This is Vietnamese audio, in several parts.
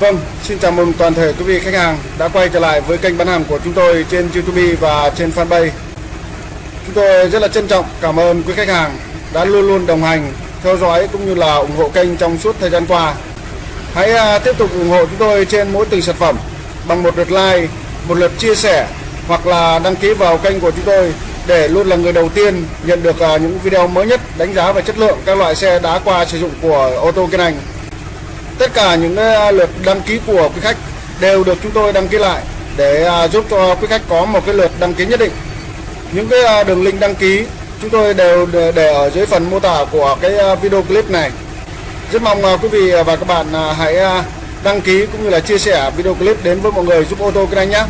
Vâng, xin chào mừng toàn thể quý vị khách hàng đã quay trở lại với kênh bán hàng của chúng tôi trên YouTube và trên fanpage. Chúng tôi rất là trân trọng cảm ơn quý khách hàng đã luôn luôn đồng hành, theo dõi cũng như là ủng hộ kênh trong suốt thời gian qua. Hãy à, tiếp tục ủng hộ chúng tôi trên mỗi từng sản phẩm bằng một lượt like, một lượt chia sẻ hoặc là đăng ký vào kênh của chúng tôi để luôn là người đầu tiên nhận được à, những video mới nhất đánh giá về chất lượng các loại xe đã qua sử dụng của ô tô Kiên Anh tất cả những ờ, lượt đăng ký của quý khách đều được chúng tôi đăng ký lại để à, giúp cho quý khách có một cái lượt đăng ký nhất định. Những cái à, đường link đăng ký chúng tôi đều để ở dưới phần mô tả của cái à, video clip này. Rất mong quý vị và các bạn hãy đăng ký cũng như là chia sẻ video clip đến với mọi người giúp ô tô kinh anh nhé.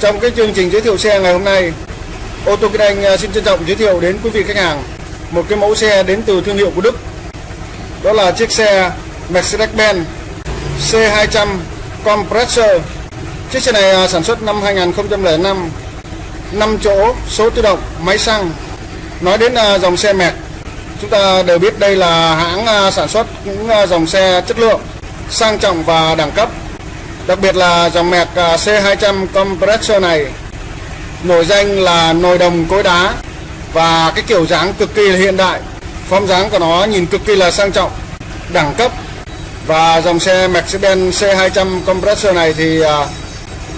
Trong cái chương trình giới thiệu xe ngày hôm nay, ô tô kinh anh xin trân trọng giới thiệu đến quý vị khách hàng một cái mẫu xe đến từ thương hiệu của Đức. Đó là chiếc xe Mercedes-Benz C200 Compressor. Chiếc xe này à, sản xuất năm 2005 5 chỗ, số tự động, máy xăng. Nói đến à, dòng xe mẹt Chúng ta đều biết đây là hãng à, sản xuất những dòng xe chất lượng sang trọng và đẳng cấp. Đặc biệt là dòng mẹt C200 Compressor này nổi danh là nồi đồng cối đá và cái kiểu dáng cực kỳ là hiện đại. Form dáng của nó nhìn cực kỳ là sang trọng đẳng cấp và dòng xe Mercedes C200 compressor này thì à,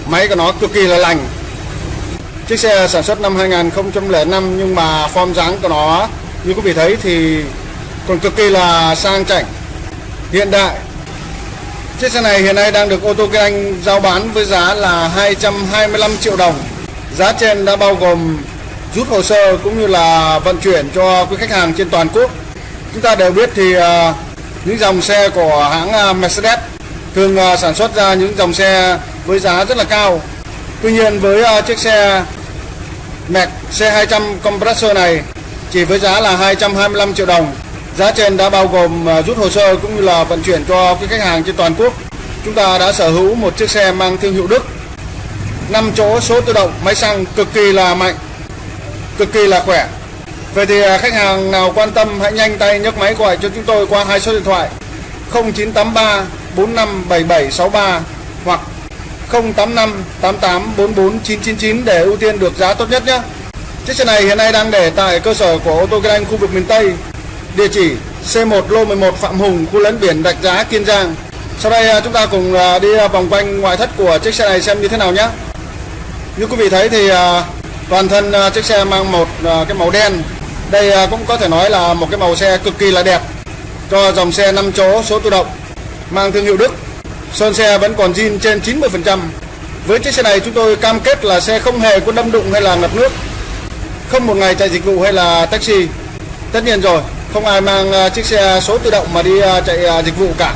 máy của nó cực kỳ là lành. Chiếc xe sản xuất năm 2005 nhưng mà form dáng của nó như quý vị thấy thì còn cực kỳ là sang chảnh hiện đại. Chiếc xe này hiện nay đang được ô tô kinh anh giao bán với giá là 225 triệu đồng. Giá trên đã bao gồm rút hồ sơ cũng như là vận chuyển cho quý khách hàng trên toàn quốc. Chúng ta đều biết thì uh, những dòng xe của hãng à, Mercedes thường à, sản xuất ra những dòng xe với giá rất là cao. Tuy nhiên với à, chiếc xe Mac C200 compressor này chỉ với giá là 225 triệu đồng. Giá trên đã bao gồm rút hồ sơ cũng như là vận chuyển cho quý khách hàng trên toàn quốc. Chúng ta đã sở hữu một chiếc xe mang thương hiệu Đức. 5 chỗ số tự động, máy xăng cực kỳ là mạnh, Cực kỳ là khỏe. Vậy thì à, khách hàng nào quan tâm hãy nhanh tay nhấc máy gọi cho chúng tôi qua hai số điện thoại 0983 457763 hoặc 085 999 để ưu tiên được giá tốt nhất nhé. Chiếc xe này hiện nay đang để tại cơ sở của ô tô Kinh Anh khu vực miền Tây. Địa chỉ C1 lô 11 Phạm Hùng, khu lấn biển Đạch Giá, Kiên Giang. Sau đây à, chúng ta cùng à, đi vòng quanh ngoại thất của chiếc xe này xem như thế nào nhé. Như quý vị thấy thì toàn thân chiếc xe mang một cái màu đen đây à, cũng có thể nói là một cái màu xe cực kỳ là đẹp cho dòng xe 5 chỗ số tự động mang thương hiệu Đức. Sơn xe vẫn còn zin trên 90%. Với chiếc xe này chúng tôi cam kết là xe không hề có đâm đụng hay là ngập nước. Không một ngày chạy dịch vụ hay là taxi. Tất nhiên rồi, không ai mang à, chiếc xe số tự động mà đi à, chạy dịch vụ cả.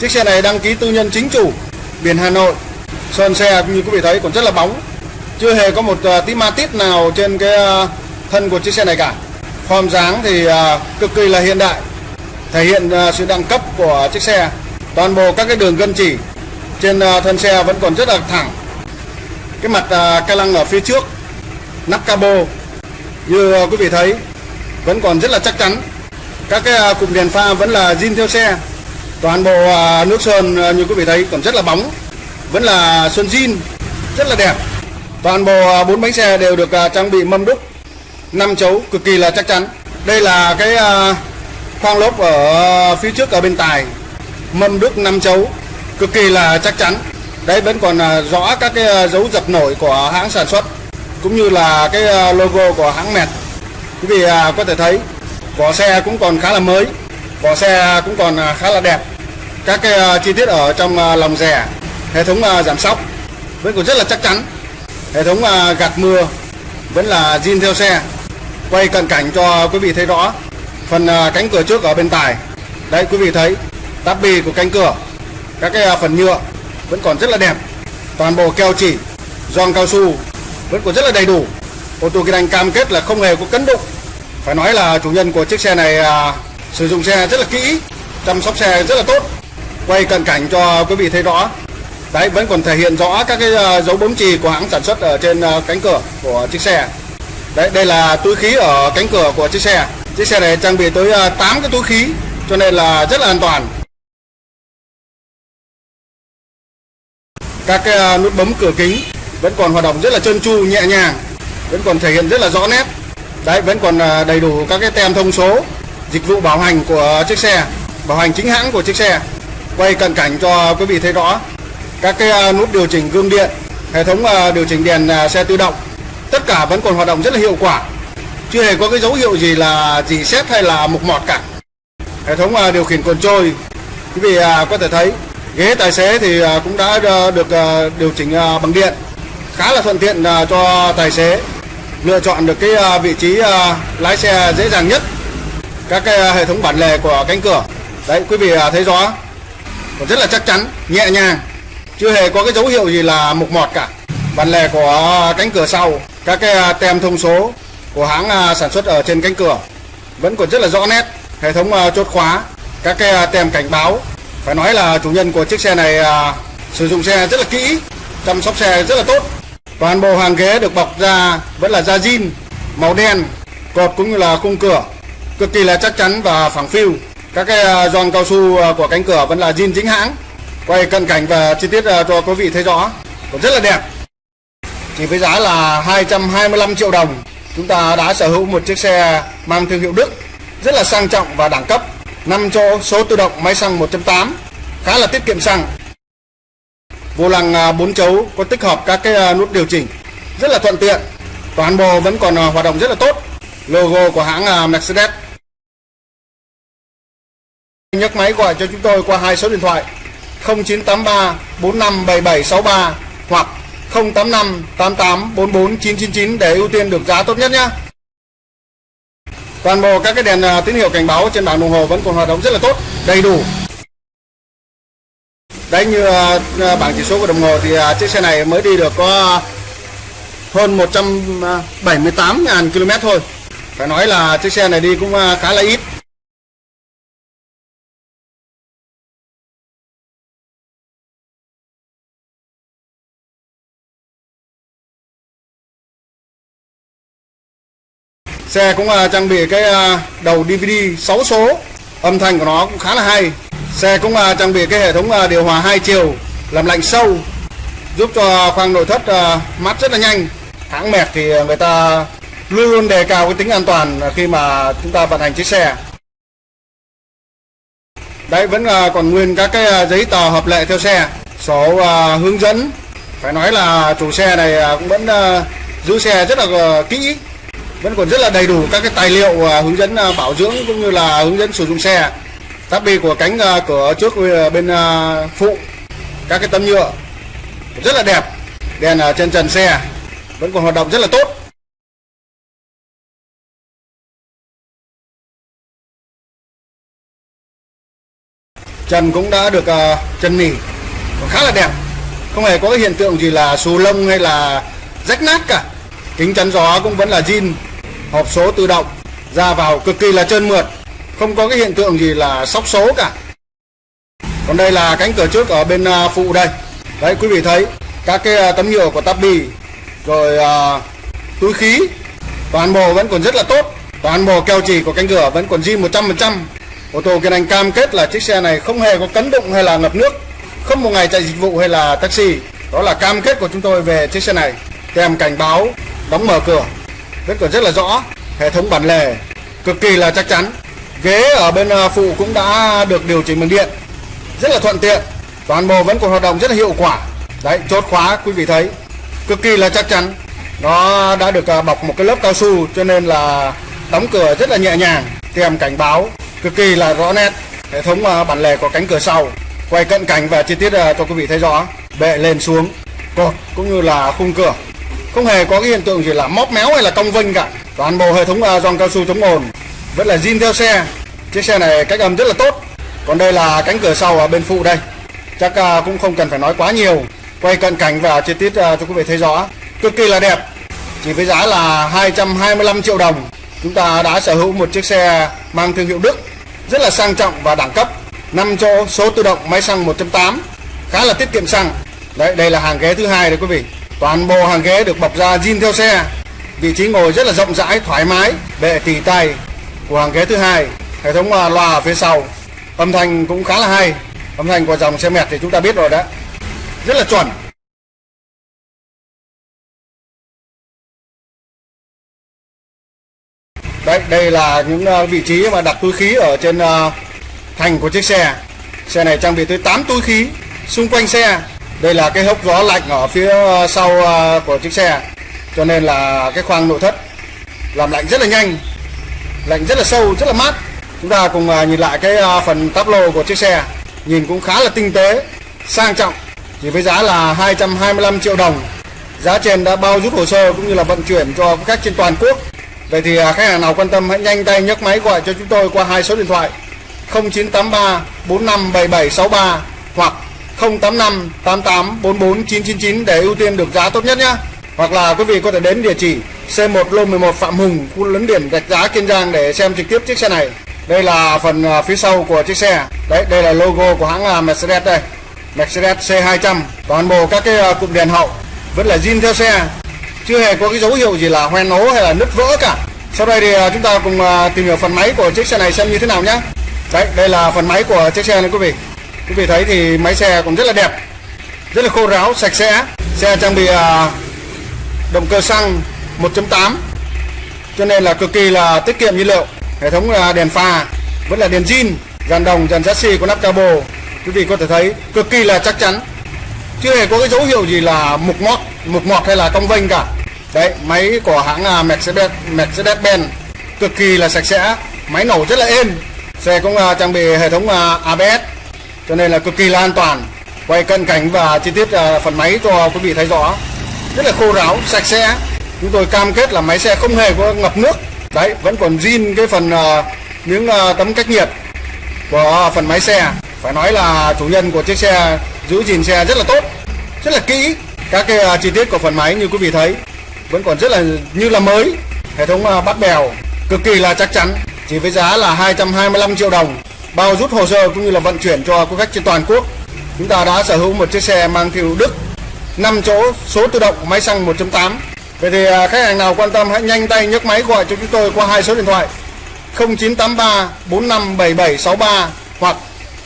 Chiếc xe này đăng ký tư nhân chính chủ, biển Hà Nội. Sơn xe như quý vị thấy còn rất là bóng. Chưa hề có một tí ma tít nào trên cái thân của chiếc xe này cả form dáng thì à, cực kỳ là hiện đại, thể hiện à, sự đẳng cấp của chiếc xe. Toàn bộ các cái đường gân chỉ trên à, thân xe vẫn còn rất là thẳng. Cái mặt ca lăng ở phía trước, nắp cabo, như quý vị thấy, vẫn còn rất là chắc chắn. Các cái cụm đèn pha vẫn là zin theo xe. Toàn bộ nước sơn như quý vị thấy còn rất là bóng, vẫn là sơn zin, rất là đẹp. Toàn bộ bốn bánh xe đều được trang bị mâm đúc năm chấu cực kỳ là chắc chắn. Đây là cái à, khoang lốp ở phía trước ở bên tài. Mâm đức năm chấu cực kỳ là chắc chắn. Đấy, vẫn còn à, rõ các cái à, dấu dập nổi của hãng sản xuất cũng như là cái logo của hãng mẹt. Quý vị có thể thấy vỏ xe cũng còn khá là mới, vỏ xe cũng còn khá là đẹp. Các cái chi tiết ở trong lòng rè, hệ thống giảm sóc vẫn còn rất là chắc chắn. Hệ thống gạt mưa vẫn là zin theo xe quay cận cảnh cho quý vị thấy rõ. Phần à, cánh cửa trước ở bên tài. Đấy quý vị thấy táp bì của cánh cửa. Các cái à, phần nhựa vẫn còn rất là đẹp. Toàn bộ keo chỉ giòn cao su vẫn còn rất là đầy đủ. Ô tô kinh anh cam kết là không hề có cấn đụng phải nói là chủ nhân của chiếc xe này à, sử dụng xe rất là kỹ chăm sóc xe rất là tốt. Quay cận cảnh cho quý vị thấy rõ. Đấy vẫn còn thể hiện rõ các cái à, dấu bấm chì của hãng sản xuất ở trên cánh cửa của chiếc xe. Đấy, đây là túi khí ở cánh cửa của chiếc xe. Chiếc xe này trang bị tới à, 8 cái túi khí cho nên là rất là an toàn. các cái à, nút bấm cửa kính vẫn còn hoạt động rất là trơn tru nhẹ nhàng vẫn còn thể hiện rất là rõ nét đấy vẫn còn à, đầy đủ các cái tem thông số dịch vụ bảo hành của chiếc xe bảo hành chính hãng của chiếc xe quay cận cảnh cho quý vị thấy rõ các cái nút điều chỉnh gương điện hệ thống điều chỉnh đèn xe tự động tất cả vẫn còn hoạt động rất là hiệu quả. Chưa hề có cái dấu hiệu gì là gì xét hay là mục mọt cả. Hệ thống à, điều khiển cồn trôi. Quý vị à, có thể thấy, ghế tài xế thì à, cũng đã được điều chỉnh bằng điện. Khá là thuận tiện cho tài xế lựa chọn được cái vị trí lái xe dễ dàng nhất. Các cái hệ thống bản lề của cánh cửa. Đấy, quý vị thấy rõ. Còn rất là chắc chắn, nhẹ nhàng. Chưa hề có cái dấu hiệu gì là mục mọt cả. Bản lề của cánh cửa sau các cái à, tem thông số của hãng à, sản xuất ở trên cánh cửa vẫn còn rất là rõ nét. Hệ thống à, chốt khóa, các cái tem cảnh báo. Phải nói là chủ nhân của chiếc xe này sử dụng xe rất là kỹ, chăm sóc xe rất là tốt. Toàn bộ hàng ghế được bọc da vẫn là da zin màu đen, cột cũng như là khung cửa. Cực kỳ là chắc chắn và phẳng phiu. Các cái giòn cao su của cánh cửa vẫn là zin chính hãng. Quay cận cảnh và chi tiết cho quý vị thấy rõ. Còn rất là đẹp chỉ với giá là 225 triệu đồng, chúng ta đã sở hữu một chiếc xe mang thương hiệu Đức, rất là sang trọng và đẳng cấp 5 chỗ số tự động máy xăng 1.8 khá là tiết kiệm xăng. Vô lăng à, 4 chấu có tích hợp các cái à, nút điều chỉnh, rất là thuận tiện, toàn bộ vẫn còn à, hoạt động rất là tốt. Logo của hãng Mercedes. Nhấc máy gọi cho chúng tôi qua hai số điện thoại 0983 457763 hoặc 085 88 44 999 để ưu tiên được giá tốt nhất nhé. Toàn bộ các cái đèn à, tín hiệu cảnh báo trên bảng đồng hồ vẫn còn hoạt động rất là tốt, đầy đủ. Đấy như à, à, bảng chỉ số của đồng hồ thì chiếc xe này mới đi được có hơn 178.000 km thôi. Phải nói là chiếc xe này đi cũng khá là ít. Xe cũng uh, trang bị cái uh, đầu DVD 6 số, âm thanh của nó cũng khá là hay. Xe cũng uh, trang bị cái hệ thống uh, điều hòa hai chiều, làm lạnh sâu, giúp cho khoang nội thất uh, mát rất là nhanh. Hãng mệt thì người ta luôn luôn đề cao cái tính an toàn khi mà chúng ta vận hành chiếc xe. Đấy vẫn uh, còn nguyên các cái uh, giấy tờ hợp lệ theo xe, sổ uh, hướng dẫn. Phải nói là chủ xe này uh, cũng vẫn uh, giữ xe rất là uh, kỹ vẫn còn rất là đầy đủ các cái tài liệu à, hướng dẫn à, bảo dưỡng cũng như là hướng dẫn sử dụng xe. Tắp bi của cánh à, cửa trước bên phụ, các cái tấm nhựa, rất là đẹp. Đèn ở trên trần xe, vẫn còn hoạt động rất là tốt. Trần cũng đã được trần nỉ còn khá là đẹp. Không hề có cái hiện tượng gì là xù lông hay là rách nát cả. Kính chắn gió cũng vẫn là zin hộp số tự động ra vào cực kỳ là trơn mượt không có cái hiện tượng gì là sóc số cả. Còn đây là cánh cửa trước ở bên à, phụ đây. Đấy quý vị thấy các cái à, tấm nhựa của tabi rồi à, túi khí toàn bộ vẫn còn rất là tốt. Toàn bộ keo chỉ của cánh cửa vẫn còn zin 100% ô tô kiên anh cam kết là chiếc xe này không hề có cấn đụng hay là ngập nước không một ngày chạy dịch vụ hay là taxi. Đó là cam kết của chúng tôi về chiếc xe này. Kèm cảnh báo đóng mở cửa vẫn còn rất là rõ, hệ thống bản lề cực kỳ là chắc chắn. Ghế ở bên à, phụ cũng đã được điều chỉnh bằng điện. Rất là thuận tiện, toàn bộ vẫn còn hoạt động rất là hiệu quả. Đấy, chốt khóa, quý vị thấy, cực kỳ là chắc chắn. Nó đã được à, bọc một cái lớp cao su cho nên là đóng cửa rất là nhẹ nhàng, kèm cảnh báo cực kỳ là rõ nét. Hệ thống à, bản lề của cánh cửa sau, quay cận cảnh và chi tiết cho quý vị thấy rõ. Bệ lên xuống, cột cũng như là khung cửa không hề có cái hiện tượng gì là móp méo hay là cong vênh cả. Toàn bộ hệ thống à, giòn cao su chống ồn, vẫn là zin theo xe. Chiếc xe này cách âm rất là tốt. Còn đây là cánh cửa sau ở bên phụ đây. Chắc à, cũng không cần phải nói quá nhiều. Quay cận cảnh và chi tiết à, cho quý vị thấy rõ. Cực kỳ là đẹp. Chỉ với giá là 225 triệu đồng. Chúng ta đã sở hữu một chiếc xe mang thương hiệu Đức. Rất là sang trọng và đẳng cấp. 5 chỗ số tự động máy xăng 1.8 khá là tiết kiệm xăng. Đấy, đây là hàng ghế thứ hai đấy quý vị. Toàn bộ hàng ghế được bọc da zin theo xe. Vị trí ngồi rất là rộng rãi, thoải mái, bệ tỉ tay của hàng ghế thứ hai. Hệ thống à, loa ở phía sau. Âm thanh cũng khá là hay. Âm thanh của dòng xe mệt thì chúng ta biết rồi đó. Rất là chuẩn. Đấy, đây là những à, vị trí mà đặt túi khí ở trên à, thành của chiếc xe. Xe này trang bị tới 8 túi khí xung quanh xe đây là cái hốc gió lạnh ở phía ờ, sau ờ, của chiếc xe. Cho nên là cái khoang nội thất làm lạnh rất là nhanh, lạnh rất là sâu, rất là mát. Chúng ta cùng ờ, nhìn lại cái phần táp lô của chiếc xe. Nhìn cũng khá là tinh tế, sang trọng. Chỉ với giá là 225 triệu đồng. Giá trên đã bao rút hồ sơ cũng như là vận chuyển cho khách trên toàn quốc. Vậy thì khách hàng nào quan tâm hãy nhanh tay nhấc máy gọi cho chúng tôi qua hai số điện thoại. 0983 457763 hoặc 085 88 44 999 để ưu tiên được giá tốt nhất nhé. Hoặc là quý vị có thể đến địa chỉ C1 lô 11 Phạm Hùng, khu lấn biển Rạch Giá Kiên Giang để xem trực tiếp chiếc xe này. Đây là phần à, phía sau của chiếc xe. Đấy, đây là logo của hãng à, Mercedes đây. Mercedes C200 toàn bộ các cái à, cụm đèn hậu vẫn là zin theo xe. Chưa hề có cái dấu hiệu gì là hoen ố hay là nứt vỡ cả. Sau đây thì chúng ta cùng tìm hiểu phần máy của chiếc xe này xem như thế nào nhé. Đấy, đây là phần máy của chiếc xe này quý vị quý vị thấy thì máy xe cũng rất là đẹp, rất là khô ráo, sạch sẽ. Xe trang bị à, động cơ xăng 1.8 cho nên là cực kỳ là tiết kiệm nhiên liệu. Hệ thống à, đèn pha, vẫn là đèn zin, dàn đồng, dàn chassis có nắp cabo. Quý vị có thể thấy cực kỳ là chắc chắn. Chưa hề có cái dấu hiệu gì là mục mót mục mọt hay là cong vênh cả. Đấy, máy của hãng à, Mercedes Mercedes Benz cực kỳ là sạch sẽ, máy nổ rất là êm. Xe cũng trang bị hệ thống ABS cho nên là cực kỳ là an toàn. Quay cận cảnh và chi tiết à, phần máy cho quý vị thấy rõ. Rất là khô ráo, sạch sẽ. Chúng tôi cam kết là máy xe không hề có ngập nước. Đấy, vẫn còn zin cái phần à, những à, tấm cách nhiệt của phần máy xe. Phải nói là chủ nhân của chiếc xe, giữ gìn xe rất là tốt, rất là kỹ. Các cái chi tiết của phần máy như quý vị thấy vẫn còn rất là như là mới. Hệ thống bắt bèo, cực kỳ là chắc chắn, chỉ với giá là 225 triệu đồng bao rút hồ sơ cũng như là vận chuyển cho quý khách trên toàn quốc chúng ta đã sở hữu một chiếc xe mang thiệu Đức 5 chỗ số tự động máy xăng 1.8 vậy thì à, khách hàng nào quan tâm hãy nhanh tay nhấc máy gọi cho chúng tôi qua hai số điện thoại 0983 457763 hoặc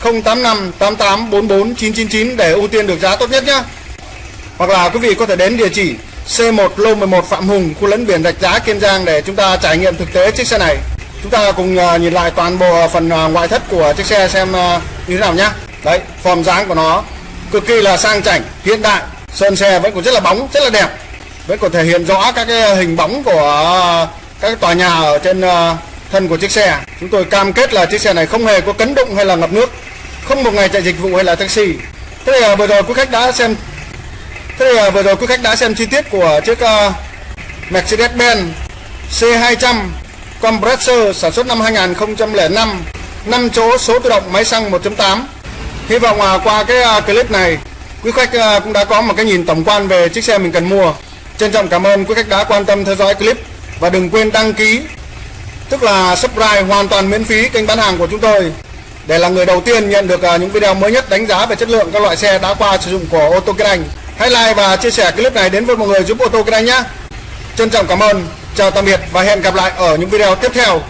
085 88 44 999 để ưu tiên được giá tốt nhất nhé. Hoặc là quý vị có thể đến địa chỉ C1 lô 11 Phạm Hùng, khu lấn biển Rạch Giá Kiên Giang để chúng ta trải nghiệm thực tế chiếc xe này. Chúng ta cùng à, nhìn lại toàn bộ phần à, ngoại thất của chiếc xe xem à, như thế nào nhé. Đấy, form dáng của nó cực kỳ là sang chảnh, hiện đại. Sơn xe vẫn còn rất là bóng, rất là đẹp. Vẫn còn thể hiện rõ các cái hình bóng của các tòa nhà ở trên thân của chiếc xe. Chúng tôi cam kết là chiếc xe này không hề có cấn đụng hay là ngập nước không một ngày chạy dịch vụ hay là taxi thế thì vừa rồi quý khách đã xem thế thì vừa rồi quý khách đã xem chi tiết của chiếc Mercedes-Benz C200 compressor sản xuất năm 2005 5 chỗ số tự động máy xăng 1.8 hy vọng uh, qua cái à, clip này quý khách à, cũng đã có một cái nhìn tổng quan về chiếc xe mình cần mua trân trọng cảm ơn quý khách đã quan tâm theo dõi clip và đừng quên đăng ký tức là subscribe hoàn toàn miễn phí kênh bán hàng của chúng tôi để là người đầu tiên nhận được những video mới nhất đánh giá về chất lượng các loại xe đã qua sử dụng của ô tô Kinh Anh. Hãy like và chia sẻ clip này đến với mọi người giúp ô tô Kinh Anh nhé. Trân trọng cảm ơn, chào tạm biệt và hẹn gặp lại ở những video tiếp theo.